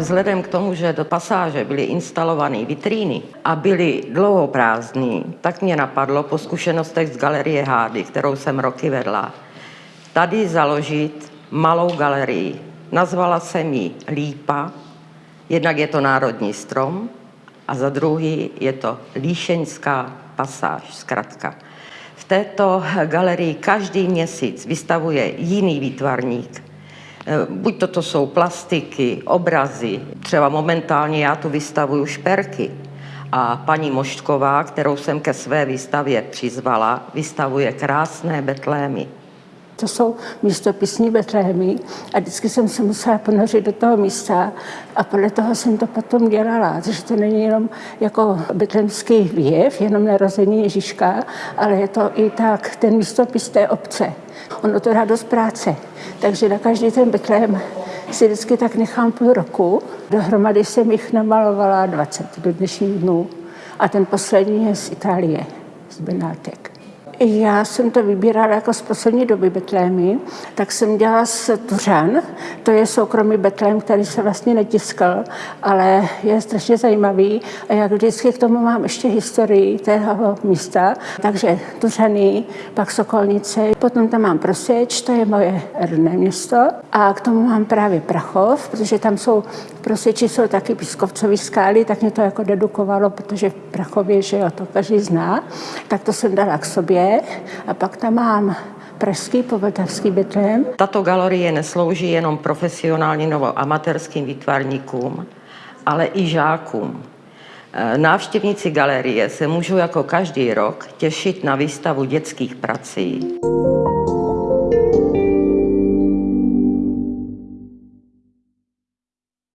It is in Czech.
Vzhledem k tomu, že do pasáže byly instalované vitríny a byly dlouho prázdný, tak mě napadlo po zkušenostech z galerie Hády, kterou jsem roky vedla, tady založit malou galerii. Nazvala jsem ji Lípa, jednak je to národní strom a za druhý je to Líšeňská pasáž, zkrátka. Této galerii každý měsíc vystavuje jiný výtvarník, Eh, buď toto jsou plastiky, obrazy, třeba momentálně já tu vystavuju šperky. A paní Moštková, kterou jsem ke své výstavě přizvala, vystavuje krásné betlémy. To jsou místopisní betlémy a vždycky jsem se musela ponořit do toho místa a podle toho jsem to potom dělala, takže to není jenom jako betlémský věv, jenom narození Ježíška, ale je to i tak ten místopis té obce. Ono to dá dost práce, takže na každý ten betlém si vždycky tak nechám půl roku. Dohromady jsem jich namalovala 20 do dnešních dnů a ten poslední je z Itálie, z Benátek. Já jsem to vybírala jako z poslední doby betlémy, tak jsem dělala z Tuřan, to je soukromý betlém, který se vlastně netiskal, ale je strašně zajímavý. A jak vždycky k tomu mám ještě historii tého místa, takže Tuřany, pak Sokolnice, potom tam mám Proseč, to je moje rodné město. A k tomu mám právě Prachov, protože tam jsou v Proseči jsou taky pískovcový skály, tak mě to jako dedukovalo, protože v Prachově, že jo, to každý zná, tak to jsem dala k sobě a pak tam mám pražský povltavský betlém. Tato galerie neslouží jenom profesionálním nebo amatérským výtvarníkům, ale i žákům. E, návštěvníci galerie se můžou jako každý rok těšit na výstavu dětských prací.